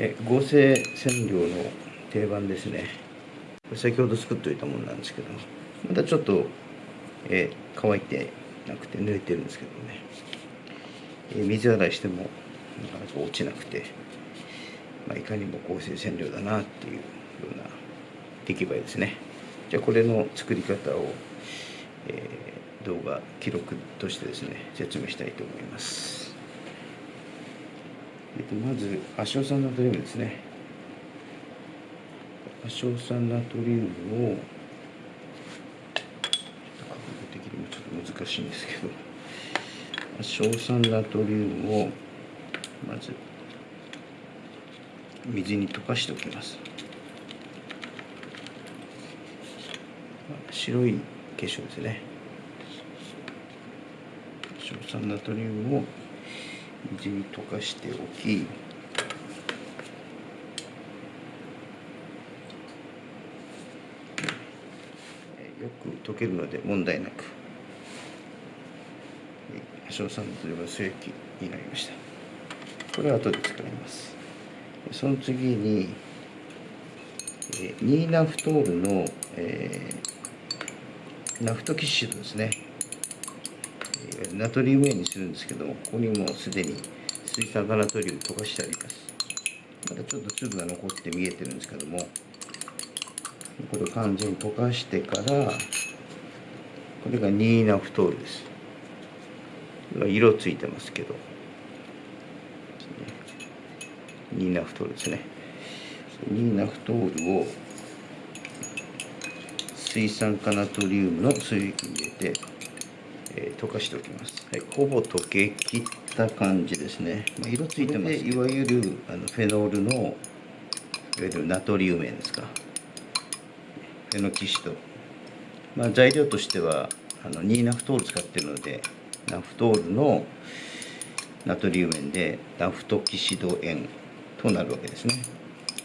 え合成染料の定番ですね。これ先ほど作っておいたものなんですけどまだちょっと、え乾いてなくて濡れてるんですけどね、え水洗いしてもなかなか落ちなくて、まあ、いかにも合成染料だなっていうような出来栄えですね。じゃあこれの作り方を、えー、動画記録としてですね説明したいと思います。えっと、まず亜硝酸ナトリウムですね。亜硝酸ナトリウムをちょっと角度的にもちょっと難しいんですけど亜硝酸ナトリウムをまず水に溶かしておきます。白い結晶ですね。硝酸ナトリウムを水に溶かしておきよく溶けるので問題なく硝酸という水液になりました。これは後で使います。その次にニーナフトールの、えー、ナフトキッシュですねナトリウム塩にするんですけどここにもうすでに水酸化ナトリウム溶かしてあります。まだちょっと粒が残って見えてるんですけどもこれを完全に溶かしてからこれがニーナフトールです。色ついてますけど。ニーナフトールですね。ニーナフトールを水酸化ナトリウムの水液に入れてえー、溶かしておきます、はい、ほぼ溶けきった感じですね、まあ、色ついてますいわゆるあのフェノールのいわゆるナトリウム塩ですか。フェノキシト、まあ、材料としてはあのニーナフトール使ってるのでナフトールのナトリウム塩でナフトキシド塩となるわけですね、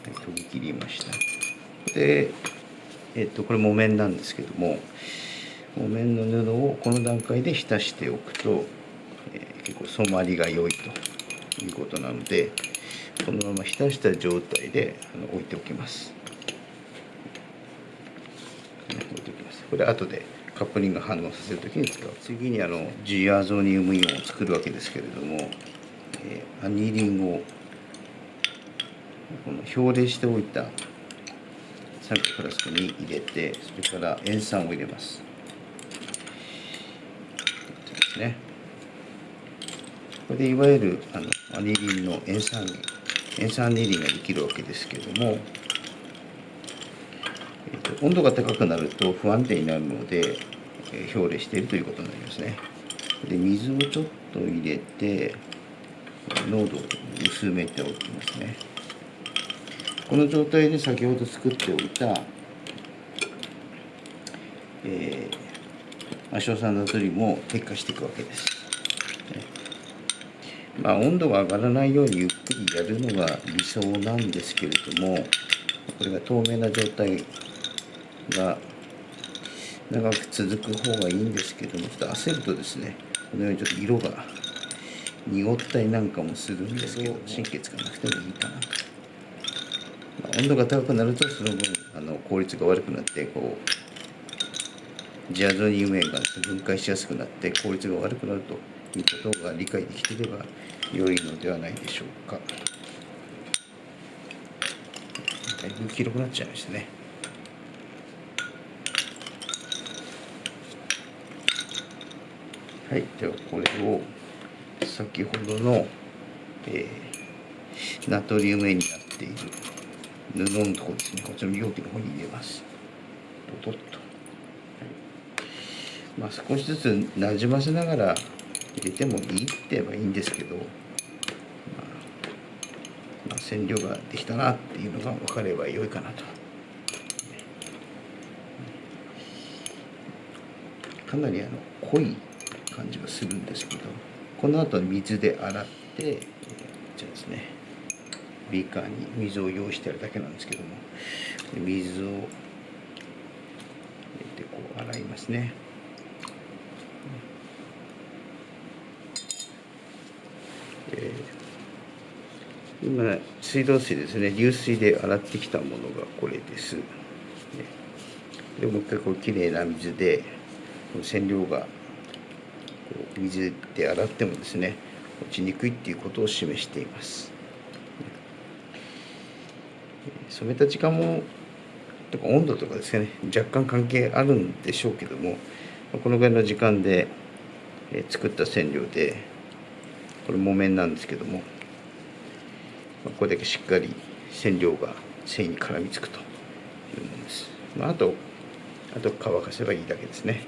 はい、研ぎ切りました。で、えっとこれ木綿なんですけども木綿の布をこの段階で浸しておくと、えー、結構染まりが良いということなのでこのまま浸した状態で置いておきます。置いておきます。これ後でカップリング反応させる時に使う。次にあのジアゾニウムイオンを作るわけですけれども、えー、アニリンをこの表例しておいた酸化フラスクに入れてそれから塩酸を入れます。ですね。これでいわゆるあのアニリンの塩酸塩酸アニリンができるわけですけども、えーと、温度が高くなると不安定になるので、えー、表例しているということになりますね。で水をちょっと入れて濃度を薄めておきますね。この状態で先ほど作っておいた、えー亜硝酸ナトリウムを撤化していくわけです。まあ、温度が上がらないようにゆっくりやるのが理想なんですけれどもこれが透明な状態が長く続く方がいいんですけどもちょっと焦るとですねこのようにちょっと色が濁ったりなんかもするんですけど神経使わなくてもいいかなと、まあ、温度が高くなるとその分あの効率が悪くなってこうジアゾニウムが分解しやすくなって効率が悪くなるということが理解できていれば良いのではないでしょうか。だいぶ黄色くなっちゃいましたね。はい、ではこれを先ほどの、えー、ナトリウム塩になっている布のところですね、こちらの容器の方に入れます。ドドッと。まあ、少しずつなじませながら入れてもいいって言えばいいんですけど、まあ、まあ、染料ができたなっていうのが分かれば良いかなと。かなりあの濃い感じがするんですけどこの後水で洗って、じゃあですねビーカーに水を用意してあるだけなんですけども水を入れてこう洗いますね。え今水道水ですね。流水で洗ってきたものがこれです。でもう一回こうきれいな水で染料が水で洗ってもですね落ちにくいっていうことを示しています。染めた時間もとか温度とかですね。若干関係あるんでしょうけどもこのぐらいの時間で作った染料でこれ木綿なんですけどもこれだけしっかり染料が繊維に絡みつくというものです。まあ、あとあと乾かせばいいだけですね。